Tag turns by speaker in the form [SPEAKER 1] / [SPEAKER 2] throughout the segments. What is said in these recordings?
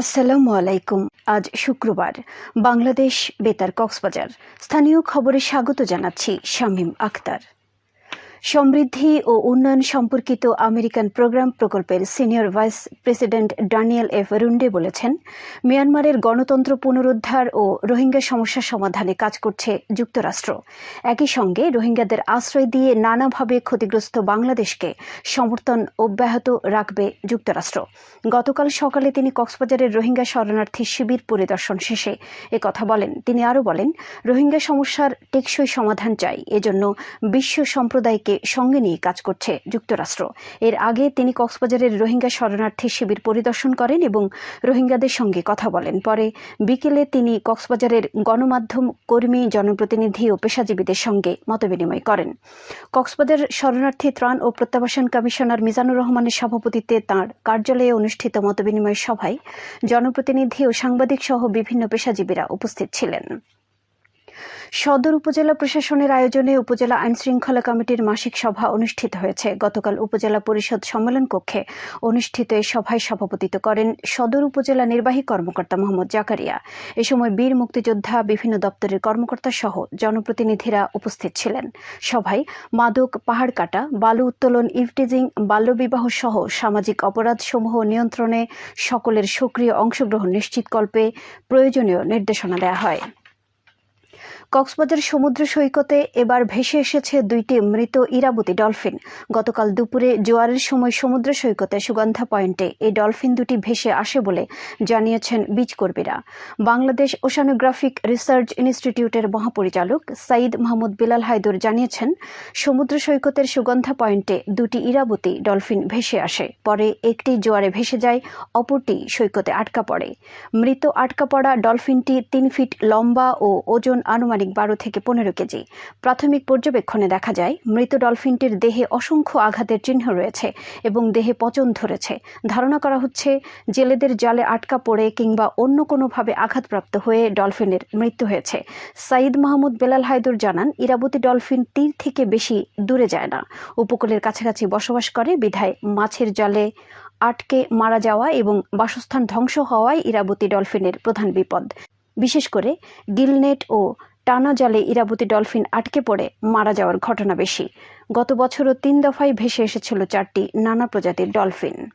[SPEAKER 1] আসসালামু আলাইকুম। আজ শুক্রবার। বাংলাদেশ বেতার কক্সবাজার। স্থানীয় খবরে স্বাগত জানাচ্ছি শামীম আক্তার সমৃদ্ধি ও উন্নয়ন সম্পর্কিত আমেরিকান প্রোগ্রাম প্রকল্পের senior vice president Daniel F Runde বলেছেন, মিয়ানমারের গণতন্ত্র পুনরুদ্ধার ও রোহিঙ্গা সমস্যা সমাধানে কাজ করছে যুক্তরাষ্ট্র। একই সঙ্গে রোহিঙ্গাদের আশ্রয় দিয়ে নানাভাবে ক্ষতিগ্রস্ত বাংলাদেশকে সমর্থন অব্যাহত রাখবে যুক্তরাষ্ট্র। গতকাল সকালে তিনি কক্সবাজারের রোহিঙ্গা শরণার্থী শিবির পরিদর্শন শেষে কথা বলেন। তিনি আরও বলেন, রোহিঙ্গা সমস্যার টেকসই সমাধান চাই, এজন্য বিশ্ব সম্প্রদায়কে সঙ্গে নিয়ে কাজ করছে যুক্তরাষ্ট্র। এর আগে তিনি কক্সবাজারের রোহিঙ্গা শরণার্থী শিবির পরিদর্শন করেন এবং রোহিঙ্গাদের সঙ্গে কথা বলেন। পরে বিকেলে তিনি কক্সবাজারের গণমাধ্যম, কর্মী, জনপ্রতিনিধি ও পেশাজীবীদের সঙ্গে মতবিনিময় করেন। কক্সবাজার শরণার্থী ত্রাণ ও প্রত্যাবাসন কমিশনার মিজানুর রহমানের সভাপতিত্বে তাঁর কার্যালয়ে অনুষ্ঠিত মতবিনিময় সভায় জনপ্রতিনিধি ও সাংবাদিক সহ বিভিন্ন পেশাজীবীরা উপস্থিত ছিলেন। সদর উপজেলা প্রশাসনের আয়োজনে উপজেলা আইন শৃঙ্খলা কমিটির মাসিক সভা অনুষ্ঠিত হয়েছে। গতকাল উপজেলা পরিষদ সম্মেলন কক্ষে অনুষ্ঠিত এই সভায় সভাপতিত্ব করেন সদর উপজেলা নির্বাহী কর্মকর্তা মোহাম্মদ জাকারিয়া। এ সময় বীর মুক্তিযোদ্ধা, বিভিন্ন দপ্তরের কর্মকর্তা সহ জনপ্রতিনিধিরা উপস্থিত ছিলেন। সভায় মাদক, পাহাড় কাটা, বালু উত্তোলন ইভটিজিং বাল্যবিবাহ সহ সামাজিক অপরাধসমূহ নিয়ন্ত্রণে সকলের সক্রিয় অংশগ্রহণ নিশ্চিতকল্পে প্রয়োজনীয় নির্দেশনা দেওয়া হয়। কক্সবাজার সমুদ্র সৈকতে এবার ভেসে এসেছে দুইটি মৃত ইরাবতী ডলফিন। গতকাল দুপুরে জোয়ারের সময় সমুদ্র সৈকতে সুগন্ধা পয়েন্টে এই ডলফিন দুটি ভেসে আসে বলে জানিয়েছেন বীজকর্মীরা। বাংলাদেশ ওশানোগ্রাফিক রিসার্চ ইনস্টিটিউটের মহাপরিচালক সাইদ মাহমুদ বিলাল হায়দুর জানিয়েছেন, সমুদ্র সৈকতের সুগন্ধা পয়েন্টে দুটি ইরাবতী ডলফিন ভেসে আসে। পরে একটি জোয়ারে ভেসে যায়, অপরটি সৈকতে আটকা পড়ে। মৃত আটকা পড়া ডলফিনটি তিন ফিট লম্বা ও ওজন আনুমানিক আনুমানিক বারো থেকে পনেরো কেজি। প্রাথমিক পর্যবেক্ষণে দেখা যায়, মৃত ডলফিনটির দেহে অসংখ্য আঘাতের চিহ্ন রয়েছে এবং দেহে পচন ধরেছে। ধারণা করা হচ্ছে, জেলেদের জালে আটকা পড়ে কিংবা অন্য কোনোভাবে আঘাতপ্রাপ্ত হয়ে ডলফিনের মৃত্যু হয়েছে। সাইদ মাহমুদ বেলাল হায়দুর জানান, ইরাবতী ডলফিন তীর থেকে বেশি দূরে যায় না। উপকূলের কাছাকাছি বসবাস করে, বিধায় মাছের জালে আটকে মারা যাওয়া এবং বাসস্থান ধ্বংস হওয়ায় ইরাবতী ডলফিনের প্রধান বিপদ। বিশেষ করে গিলনেট ও টানা জালে ইরাবতী ডলফিন আটকে পড়ে, মারা যাওয়ার ঘটনা বেশি। গত বছরও তিন দফায় ভেসে এসেছিল চারটি নানা প্রজাতির ডলফিন।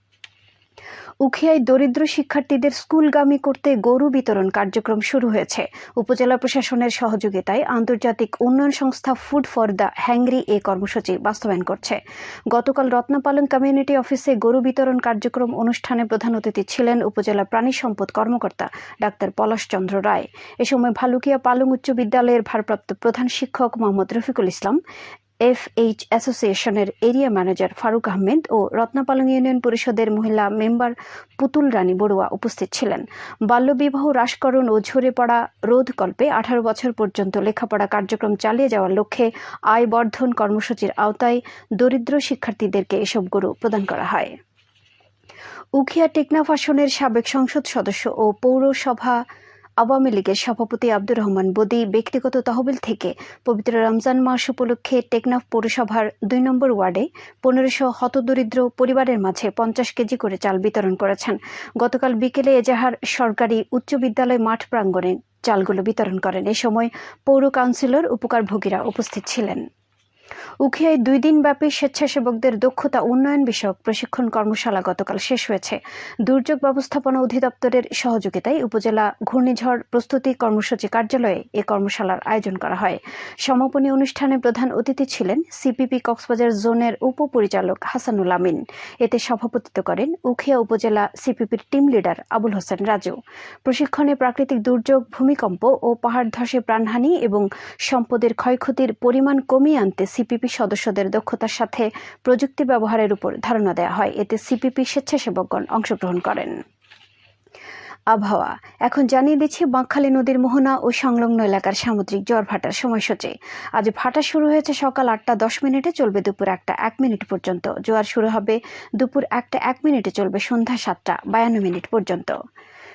[SPEAKER 1] উখিয়ায় দরিদ্র শিক্ষার্থীদের স্কুলগামী করতে গরু বিতরণ কার্যক্রম শুরু হয়েছে। উপজেলা প্রশাসনের সহযোগিতায় আন্তর্জাতিক উন্নয়ন সংস্থা ফুড ফর দ্য হ্যাংরি এ কর্মসূচি বাস্তবায়ন করছে। গতকাল রত্নাপালং কমিউনিটি অফিসে গরু বিতরণ কার্যক্রম অনুষ্ঠানে প্রধান অতিথি ছিলেন উপজেলা প্রাণী সম্পদ কর্মকর্তা ডাক্তার পলাশ চন্দ্র রায়। এ সময় ভালুকিয়া পালং উচ্চ বিদ্যালয়ের ভারপ্রাপ্ত প্রধান শিক্ষক মোহাম্মদ রফিকুল ইসলাম এফ এইচ অ্যাসোসিয়েশনের এরিয়া ম্যানেজার ফারুক আহমেদ ও রত্নাপালং ইউনিয়ন পরিষদের মহিলা মেম্বার পুতুল রানী বড়ুয়া উপস্থিত ছিলেন। বাল্যবিবাহ হ্রাসকরণ ও ঝরে পড়া রোধকল্পে আঠারো বছর পর্যন্ত লেখাপড়া কার্যক্রম চালিয়ে যাওয়ার লক্ষ্যে আয় বর্ধন কর্মসূচির আওতায় দরিদ্র শিক্ষার্থীদেরকে এসব গরু প্রদান করা হয়। উখিয়া টেকনাফ আসনের সাবেক সংসদ সদস্য ও পৌরসভা আওয়ামী লীগের সভাপতি আব্দুর রহমান বদি ব্যক্তিগত তহবিল থেকে পবিত্র রমজান মাস উপলক্ষে টেকনাফ পৌরসভার দুই নম্বর ওয়ার্ডে পনেরোশো হতদরিদ্র পরিবারের মাঝে পঞ্চাশ কেজি করে চাল বিতরণ করেছেন। গতকাল বিকেলে এজাহার সরকারি উচ্চ বিদ্যালয় মাঠ প্রাঙ্গণে চালগুলো বিতরণ করেন। এ সময় পৌর কাউন্সিলর উপকারভোগীরা উপস্থিত ছিলেন। উখিয়ায় দুই দিন ব্যাপী স্বেচ্ছাসেবকদের দক্ষতা উন্নয়ন বিষয়ক প্রশিক্ষণ কর্মশালা গতকাল শেষ হয়েছে। দুর্যোগ ব্যবস্থাপনা অধিদপ্তরের সহযোগিতায় উপজেলা ঘূর্ণিঝড় প্রস্তুতি কর্মসূচি কার্যালয়ে এ কর্মশালার আয়োজন করা হয়। সমাপনী অনুষ্ঠানে প্রধান অতিথি ছিলেন সিপিপি কক্সবাজার জোনের উপপরিচালক হাসানুল আমিন। এতে সভাপতিত্ব করেন উখিয়া উপজেলা সিপিপির টিম লিডার আবুল হোসেন রাজু। প্রশিক্ষণে প্রাকৃতিক দুর্যোগ, ভূমিকম্প ও পাহাড় ধসে প্রাণহানি এবং সম্পদের ক্ষয়ক্ষতির পরিমাণ কমিয়ে আনতে সিপিপি সদস্যদের দক্ষতার সাথে প্রযুক্তি ব্যবহারের উপর ধারণা দেওয়া হয়। এতে সিপিপি স্বেচ্ছাসেবকগণ অংশগ্রহণ করেন। আবহাওয়া। এখন জানিয়ে দিচ্ছি, বাঁকখালী নদীর মোহনা ও সংলগ্ন এলাকার সামুদ্রিক জ্বর ভাটার সময়সূচি। আজ ভাটা শুরু হয়েছে সকাল আটটা দশ মিনিটে, চলবে দুপুর একটা এক মিনিট পর্যন্ত। জোয়ার শুরু হবে দুপুর একটা এক মিনিটে, চলবে সন্ধ্যা সাতটা বায়ান্ন মিনিট পর্যন্ত।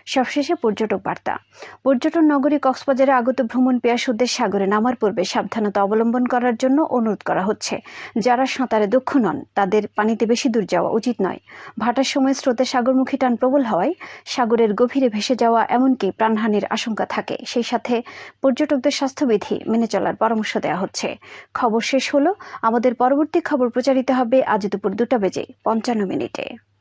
[SPEAKER 1] সবশেষে পর্যটক বার্তা। পর্যটন নগরী কক্সবাজারে আগত ভ্রমণ পেয়াসুদের সাগরে নামার পূর্বে সাবধানতা অবলম্বন করার জন্য অনুরোধ করা হচ্ছে। যারা সাঁতারে দক্ষ নন, তাদের পানিতে বেশি দূর যাওয়া উচিত নয়। ভাটার সময় স্রোতে সাগরমুখী টান প্রবল হওয়ায় সাগরের গভীরে ভেসে যাওয়া এমনকি প্রাণহানির আশঙ্কা থাকে। সেই সাথে পর্যটকদের স্বাস্থ্যবিধি মেনে চলার পরামর্শ দেওয়া হচ্ছে। খবর শেষ হলো। আমাদের পরবর্তী খবর প্রচারিত হবে আজ দুপুর দুটা বেজে পঞ্চান্ন মিনিটে।